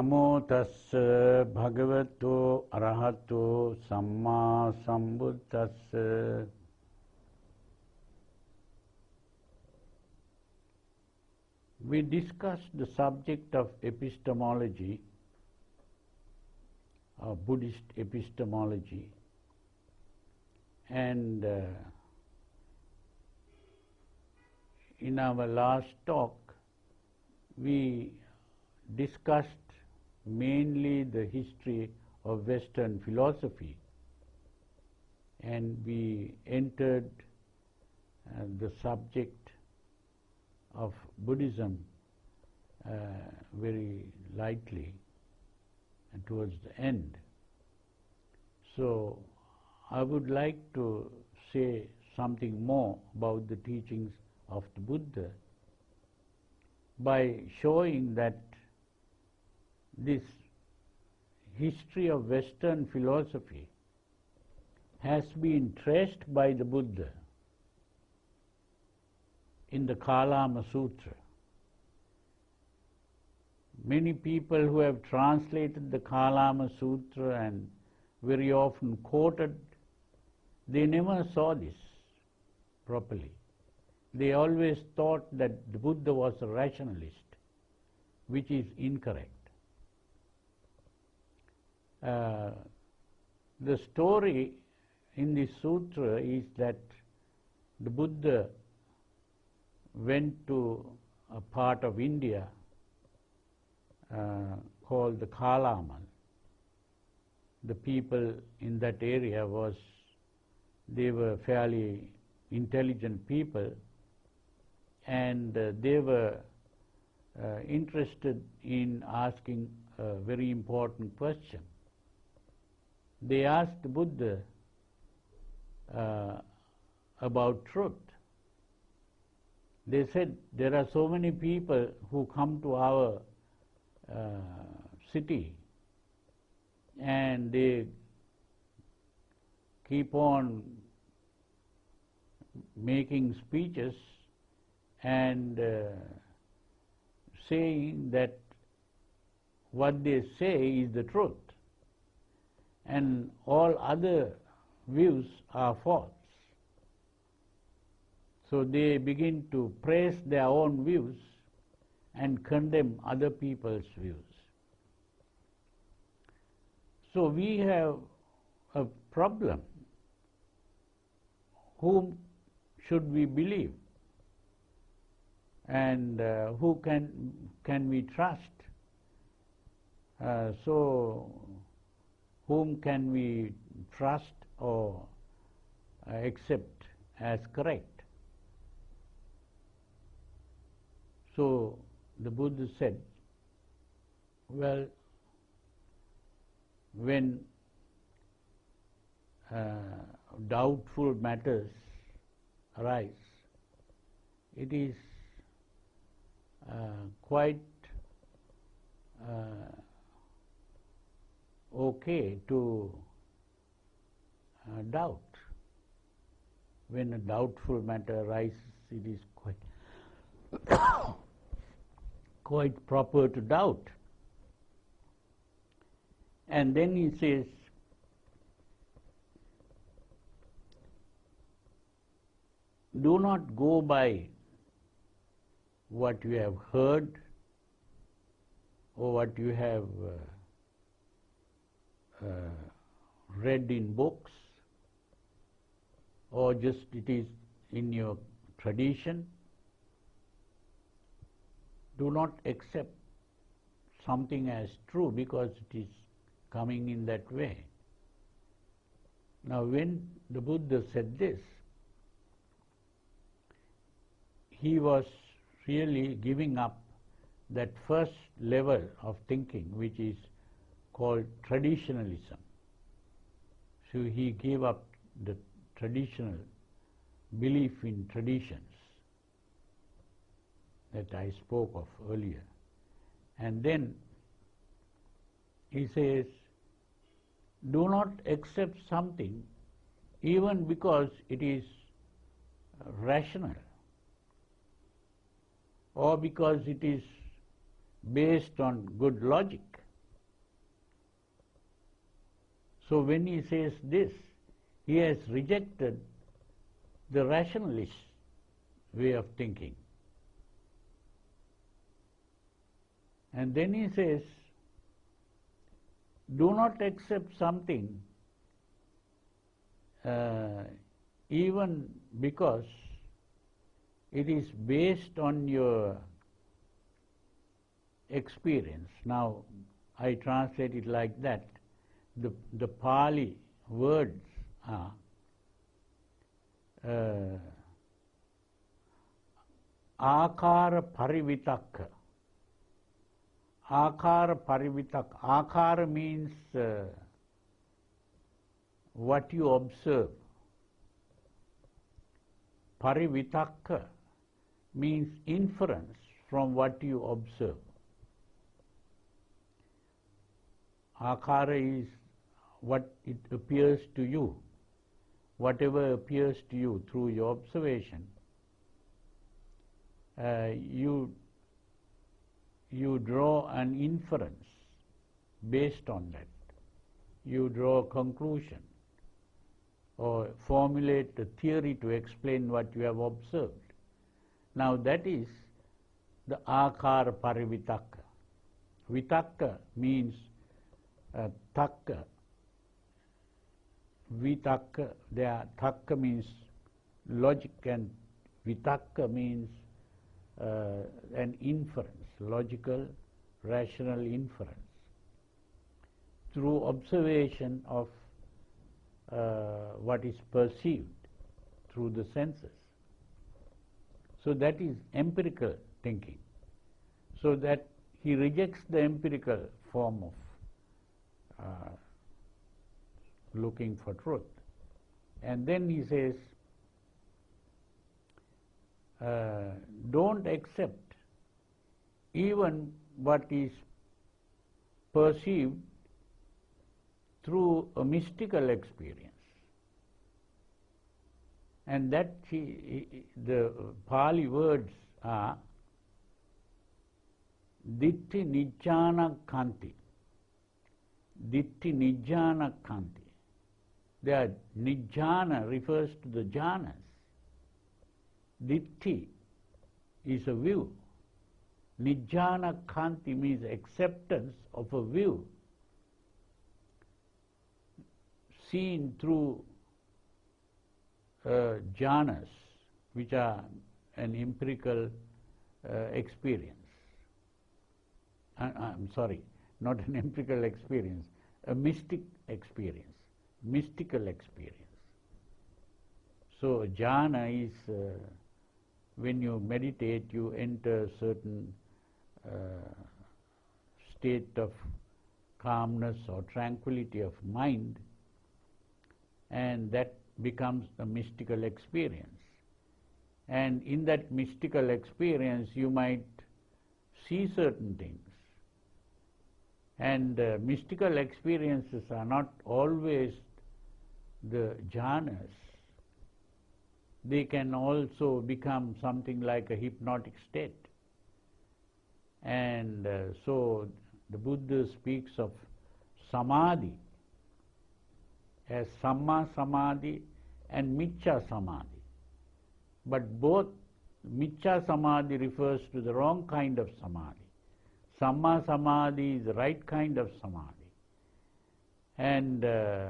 නමෝ තස්ස භගවතෝ අරහතෝ සම්මා සම්බුද්දස්ස We discussed the subject of epistemology, uh, Buddhist epistemology, and uh, in our last talk we discussed mainly the history of Western philosophy and we entered uh, the subject of Buddhism uh, very lightly and towards the end. So I would like to say something more about the teachings of the Buddha by showing that this history of Western philosophy has been traced by the Buddha in the Kalama Sutra. Many people who have translated the Kalama Sutra and very often quoted, they never saw this properly. They always thought that the Buddha was a rationalist, which is incorrect. Uh, the story in this sutra is that the Buddha went to a part of India uh, called the Kalaman. The people in that area was, they were fairly intelligent people and uh, they were uh, interested in asking a very important question. They asked Buddha uh, about truth. They said there are so many people who come to our uh, city and they keep on making speeches and uh, saying that what they say is the truth and all other views are false. So they begin to praise their own views and condemn other people's views. So we have a problem. Whom should we believe? And uh, who can, can we trust? Uh, so whom can we trust or uh, accept as correct? So the Buddha said, well, when uh, doubtful matters arise, it is uh, quite uh, okay to uh, doubt. When a doubtful matter arises, it is quite quite proper to doubt. And then he says, do not go by what you have heard or what you have uh, uh, read in books or just it is in your tradition. Do not accept something as true because it is coming in that way. Now when the Buddha said this, he was really giving up that first level of thinking which is called traditionalism. So he gave up the traditional belief in traditions that I spoke of earlier. And then he says, do not accept something even because it is rational or because it is based on good logic. So when he says this, he has rejected the rationalist way of thinking. And then he says, do not accept something uh, even because it is based on your experience. Now, I translate it like that. The, the Pali words are uh, akara parivitakka. Akara parivitakka. Akara means uh, what you observe. Parivitakka means inference from what you observe. Akara is what it appears to you, whatever appears to you through your observation. Uh, you you draw an inference based on that. You draw a conclusion or formulate a theory to explain what you have observed. Now that is the akara parivitakka. Vitakka means uh, takka. Vitakka, there takka means logic and vitakka means uh, an inference, logical, rational inference through observation of uh, what is perceived through the senses. So that is empirical thinking. So that he rejects the empirical form of uh, looking for truth. And then he says, uh, don't accept even what is perceived through a mystical experience. And that he, the Pali words are Ditti Nijjana Kanti. Ditti Nijjana Kanti. The Nijjana refers to the jhanas. Ditti is a view. Nijjana Kanti means acceptance of a view seen through uh, jhanas, which are an empirical uh, experience. I, I'm sorry, not an empirical experience, a mystic experience, mystical experience. So jhana is uh, when you meditate, you enter certain uh, state of calmness or tranquility of mind, and that becomes a mystical experience. And in that mystical experience, you might see certain things. And uh, mystical experiences are not always the jhanas. They can also become something like a hypnotic state. And uh, so the Buddha speaks of samadhi as Samma Samadhi and Miccha Samadhi. But both Miccha Samadhi refers to the wrong kind of Samadhi. Samma Samadhi is the right kind of Samadhi. And uh,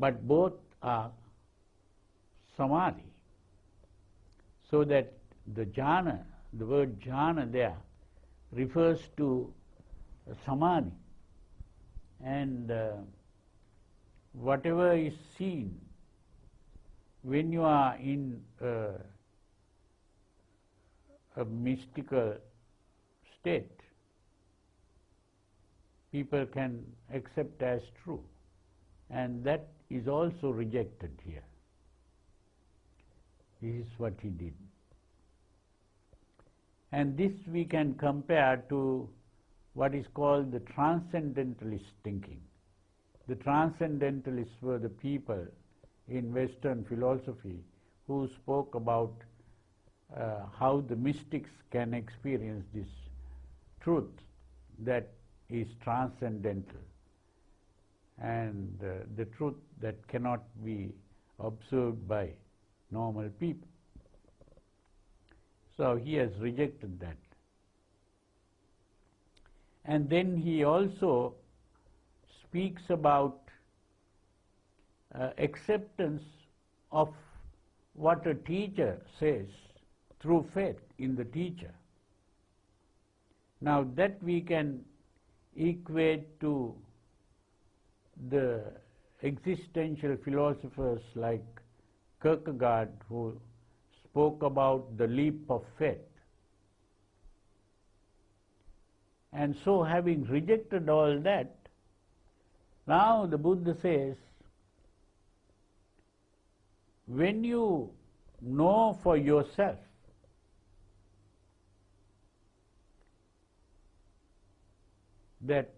but both are Samadhi. So that the jhana, the word jhana there, refers to Samadhi. And uh, whatever is seen when you are in a, a mystical state, people can accept as true. And that is also rejected here. This is what he did. And this we can compare to what is called the transcendentalist thinking. The transcendentalists were the people in Western philosophy who spoke about uh, how the mystics can experience this truth that is transcendental. And uh, the truth that cannot be observed by normal people. So he has rejected that. And then he also speaks about uh, acceptance of what a teacher says through faith in the teacher. Now that we can equate to the existential philosophers like Kierkegaard who spoke about the leap of faith. And so having rejected all that, now the Buddha says, when you know for yourself that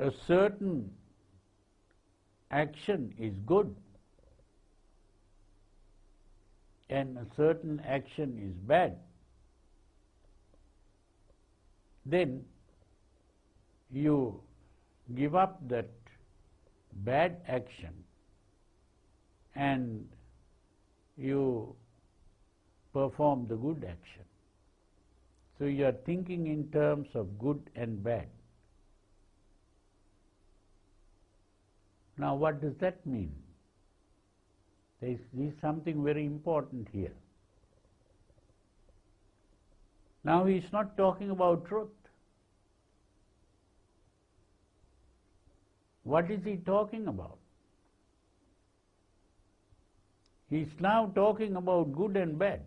a certain action is good and a certain action is bad, then you give up that bad action and you perform the good action. So you are thinking in terms of good and bad. Now what does that mean? There is, there is something very important here. Now he is not talking about truth. What is he talking about? He is now talking about good and bad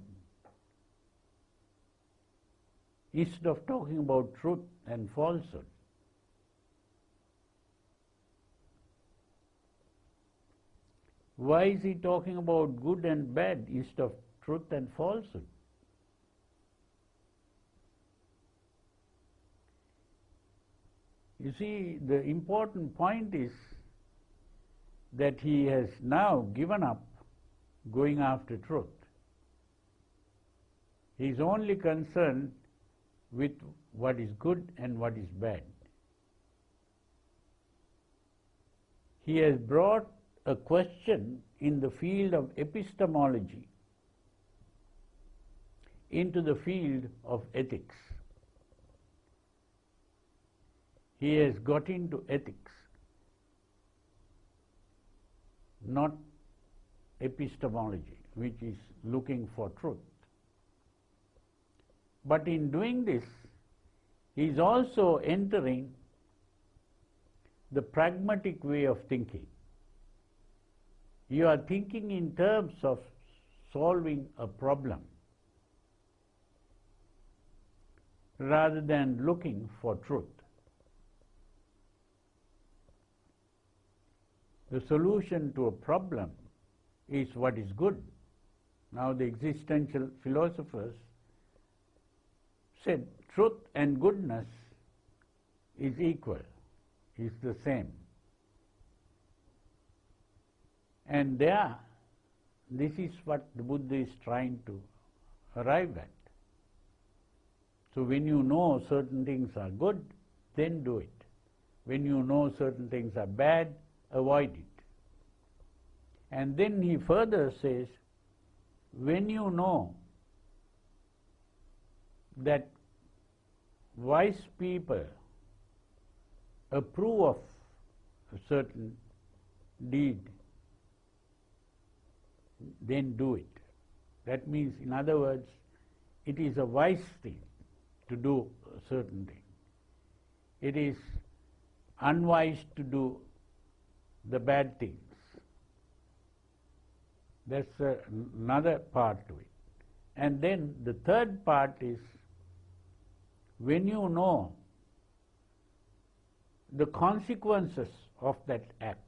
instead of talking about truth and falsehood. Why is he talking about good and bad instead of truth and falsehood? You see, the important point is that he has now given up going after truth. He is only concerned with what is good and what is bad. He has brought a question in the field of epistemology into the field of ethics. He has got into ethics, not epistemology, which is looking for truth. But in doing this, he is also entering the pragmatic way of thinking. You are thinking in terms of solving a problem rather than looking for truth. The solution to a problem is what is good. Now the existential philosophers said truth and goodness is equal, is the same. And there, this is what the Buddha is trying to arrive at. So when you know certain things are good, then do it. When you know certain things are bad, avoid it. And then he further says, when you know that wise people approve of a certain deed, then do it. That means, in other words, it is a wise thing to do a certain thing. It is unwise to do the bad things. That's another part to it. And then the third part is when you know the consequences of that act,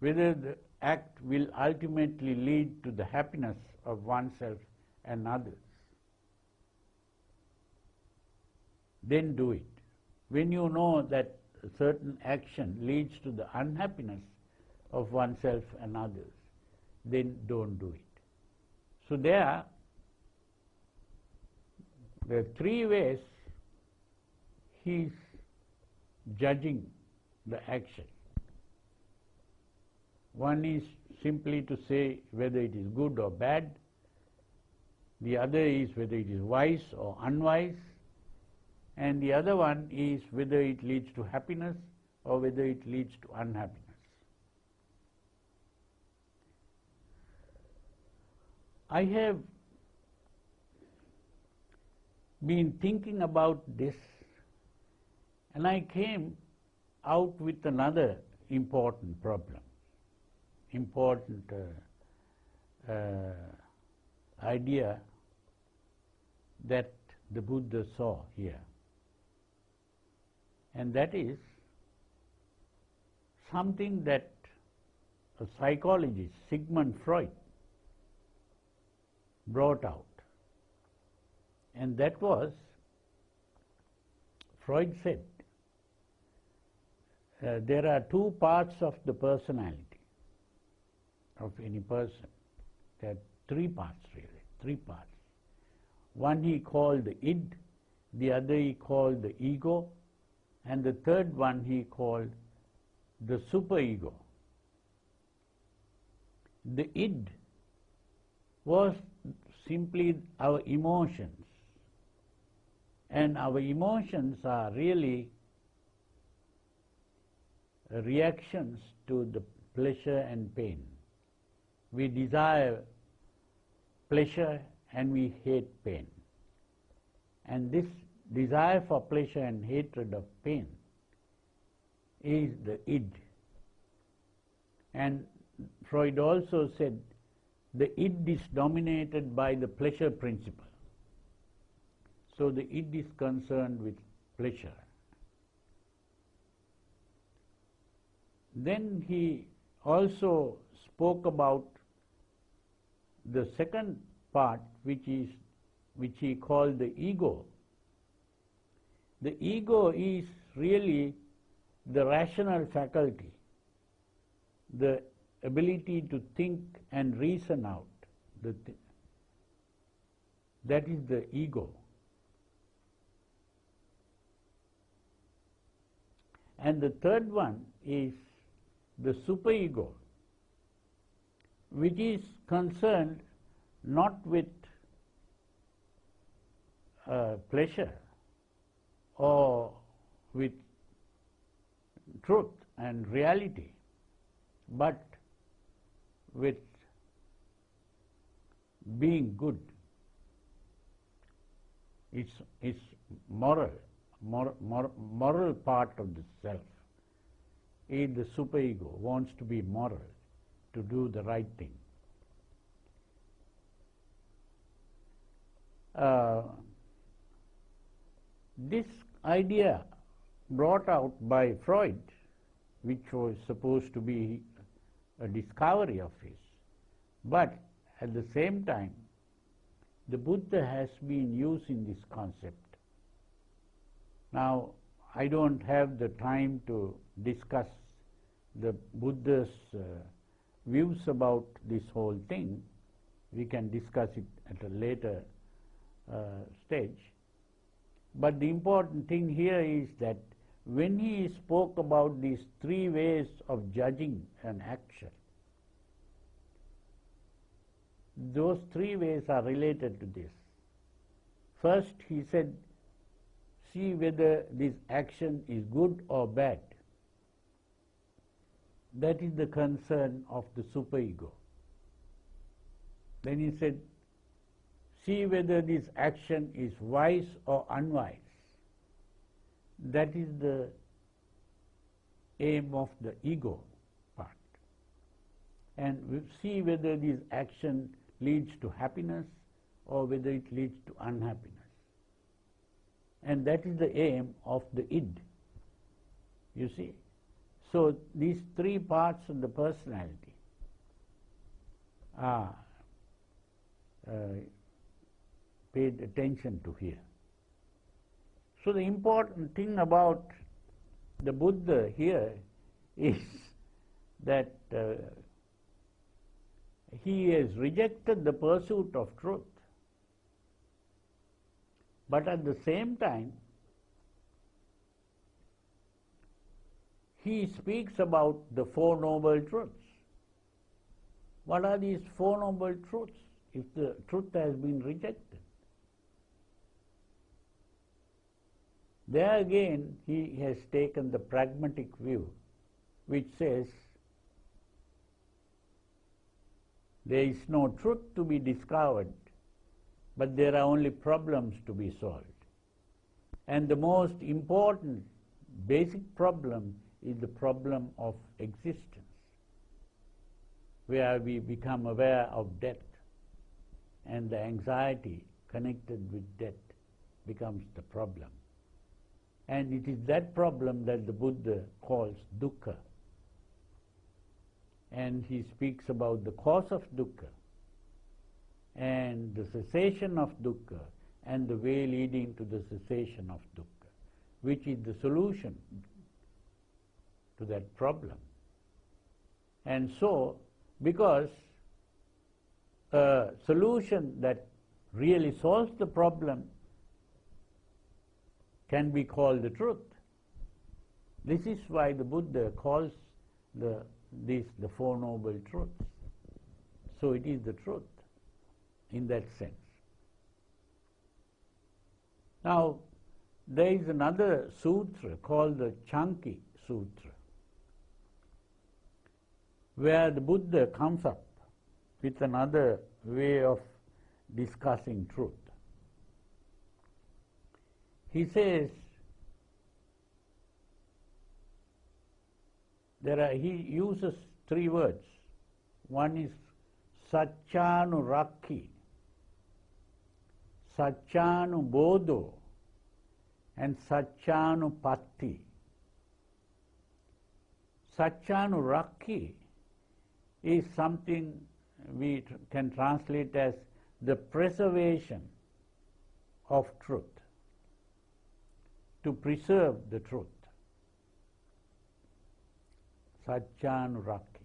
whether the act will ultimately lead to the happiness of oneself and others, then do it. When you know that a certain action leads to the unhappiness of oneself and others, then don't do it. So there, there are three ways he is judging the action. One is simply to say whether it is good or bad, the other is whether it is wise or unwise, and the other one is whether it leads to happiness or whether it leads to unhappiness. I have been thinking about this and I came out with another important problem, important uh, uh, idea that the Buddha saw here. And that is something that a psychologist, Sigmund Freud, brought out. And that was, Freud said, uh, there are two parts of the personality of any person. There are three parts really, three parts. One he called the id, the other he called the ego, and the third one he called the superego. The id was simply our emotions. And our emotions are really reactions to the pleasure and pain. We desire pleasure and we hate pain. And this desire for pleasure and hatred of pain is the id. And Freud also said the id is dominated by the pleasure principle. So the id is concerned with pleasure. Then he also spoke about the second part which is which he called the ego. The ego is really the rational faculty, the ability to think and reason out. Th that is the ego. And the third one is the superego, which is concerned not with uh, pleasure or with truth and reality, but with being good. It's, it's moral, mor, mor, moral part of the self. Is the superego wants to be moral, to do the right thing. Uh, this idea brought out by Freud, which was supposed to be a discovery of his, but at the same time, the Buddha has been using this concept. Now, I don't have the time to discuss the Buddha's uh, views about this whole thing. We can discuss it at a later uh, stage. But the important thing here is that when he spoke about these three ways of judging an action, those three ways are related to this. First, he said, see whether this action is good or bad. That is the concern of the superego. Then he said, see whether this action is wise or unwise. That is the aim of the ego part. And see whether this action leads to happiness or whether it leads to unhappiness. And that is the aim of the id. You see? So these three parts of the personality are uh, paid attention to here. So the important thing about the Buddha here is that uh, he has rejected the pursuit of truth. But at the same time, he speaks about the Four Noble Truths. What are these Four Noble Truths if the truth has been rejected? There again, he has taken the pragmatic view, which says there is no truth to be discovered, but there are only problems to be solved. And the most important basic problem is the problem of existence, where we become aware of death and the anxiety connected with death becomes the problem. And it is that problem that the Buddha calls dukkha. And he speaks about the cause of dukkha and the cessation of dukkha and the way leading to the cessation of dukkha, which is the solution to that problem. And so, because a solution that really solves the problem can be called the truth. This is why the Buddha calls the, this the Four Noble Truths. So it is the truth in that sense. Now, there is another sutra called the Chanki Sutra, where the Buddha comes up with another way of discussing truth. He says, there are, he uses three words. One is Satchanurakhi, Satchanubodho, and Satchanupatti. Satchanurakhi is something we can translate as the preservation of truth, to preserve the truth. Satchanurakhi.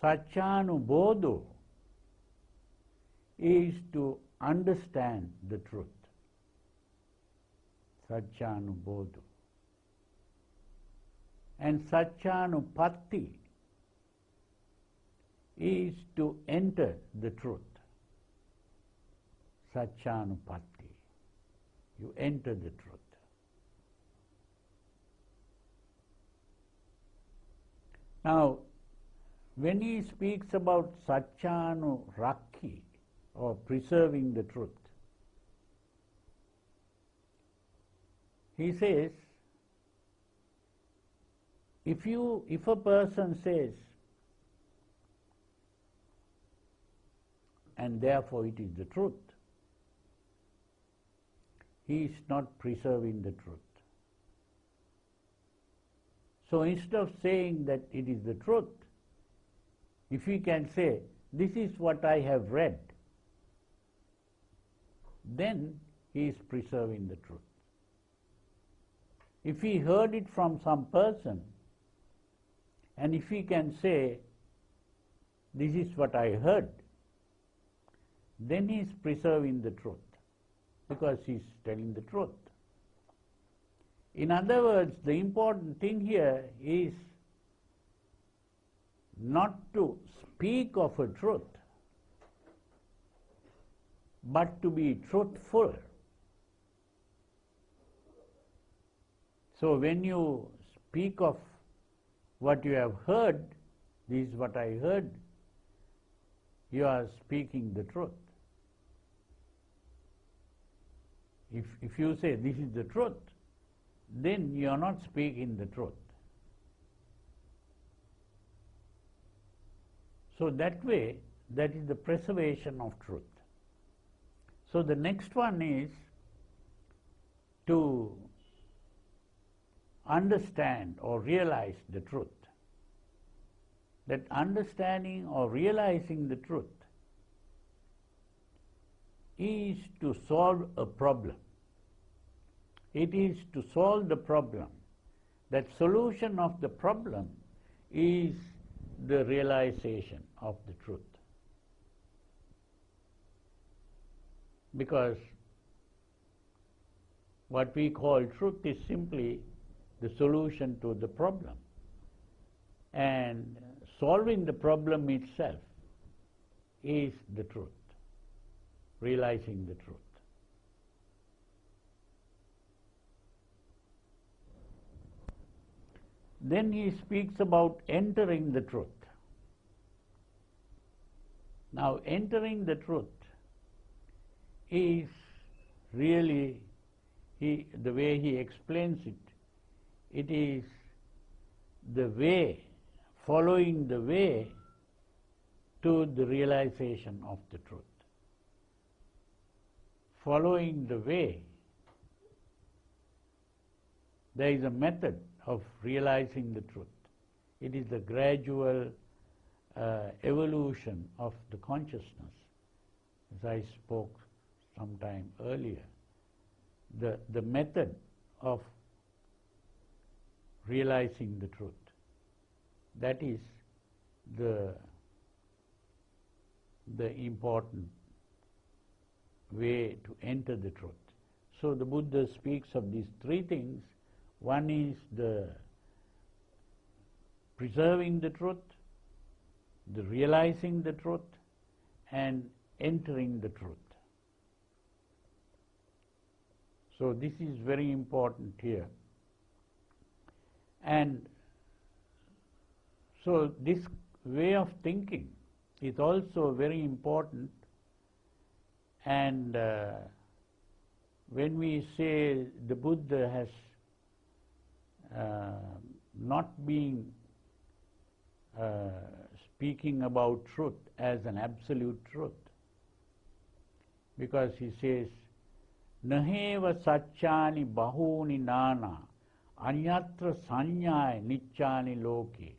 Satchanubodho is to understand the truth. Satchanubodho. And Satchanupatti is to enter the truth. Satchanupatti. You enter the truth. Now, when he speaks about Satchanu Rakhi, or preserving the truth, he says, if you if a person says and therefore it is the truth. He is not preserving the truth. So instead of saying that it is the truth, if he can say, this is what I have read, then he is preserving the truth. If he heard it from some person, and if he can say, this is what I heard, then he is preserving the truth because he is telling the truth. In other words, the important thing here is not to speak of a truth, but to be truthful. So when you speak of what you have heard, this is what I heard, you are speaking the truth. If, if you say this is the truth, then you are not speaking the truth. So that way, that is the preservation of truth. So the next one is to understand or realize the truth. That understanding or realizing the truth is to solve a problem. It is to solve the problem. That solution of the problem is the realization of the truth. Because what we call truth is simply the solution to the problem. And solving the problem itself is the truth, realizing the truth. Then he speaks about entering the truth. Now, entering the truth is really, he, the way he explains it, it is the way, following the way to the realization of the truth. Following the way, there is a method of realizing the truth. It is the gradual uh, evolution of the consciousness, as I spoke some time earlier. The, the method of realizing the truth. That is the, the important way to enter the truth. So the Buddha speaks of these three things. One is the preserving the truth, the realizing the truth, and entering the truth. So this is very important here. And so this way of thinking is also very important and uh, when we say the Buddha has uh, not been uh, speaking about truth as an absolute truth, because he says, Naheva Satchani Bahuni Nana Anyatra Sanyaya Nichani Loke.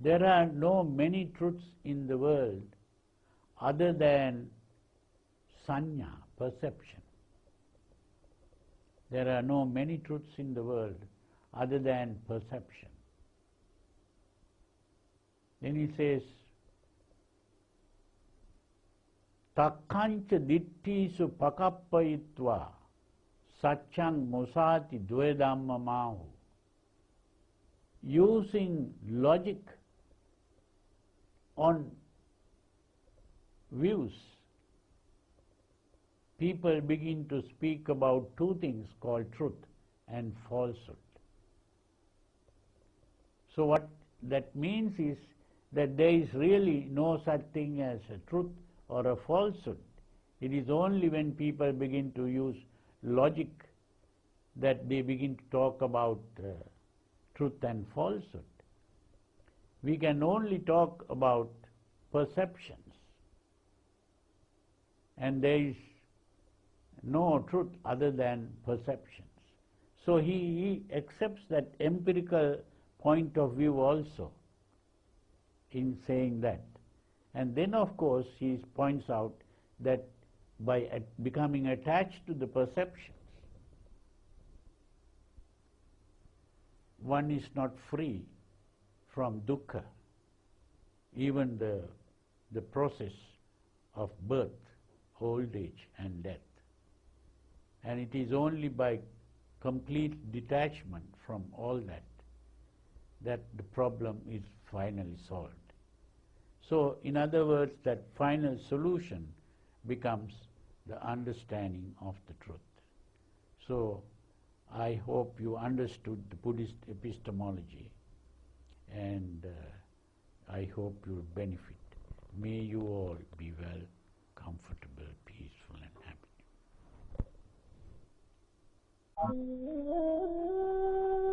There are no many truths in the world other than sanya, perception. There are no many truths in the world other than perception. Then he says, Takkancha dittisu pakappayitva Satyang Musati Dvedamma Mahu. Using logic on views, people begin to speak about two things called truth and falsehood. So what that means is that there is really no such thing as a truth or a falsehood. It is only when people begin to use logic that they begin to talk about uh, truth and falsehood. We can only talk about perceptions. And there is no truth other than perceptions. So he, he accepts that empirical point of view also in saying that. And then, of course, he points out that by becoming attached to the perceptions, one is not free from dukkha, even the, the process of birth, old age and death. And it is only by complete detachment from all that that the problem is finally solved. So, in other words, that final solution becomes the understanding of the truth. So, I hope you understood the Buddhist epistemology and uh, I hope you benefit. May you all be well, comfortable, Thank you.